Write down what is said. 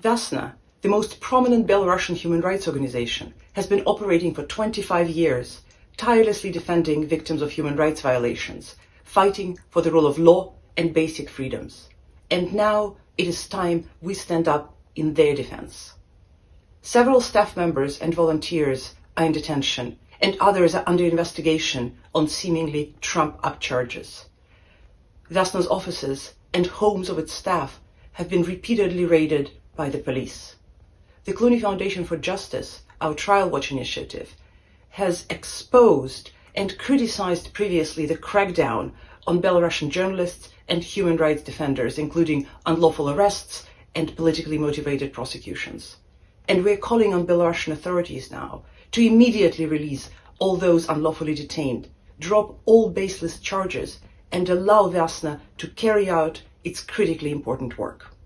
Vesna, the most prominent Belarusian human rights organization, has been operating for 25 years, tirelessly defending victims of human rights violations, fighting for the rule of law and basic freedoms. And now it is time we stand up in their defense. Several staff members and volunteers are in detention, and others are under investigation on seemingly Trump-up charges. Vesna's offices and homes of its staff have been repeatedly raided by the police. The Clooney Foundation for Justice, our Trial Watch initiative, has exposed and criticized previously the crackdown on Belarusian journalists and human rights defenders, including unlawful arrests and politically motivated prosecutions. And we're calling on Belarusian authorities now to immediately release all those unlawfully detained, drop all baseless charges, and allow Vesna to carry out its critically important work.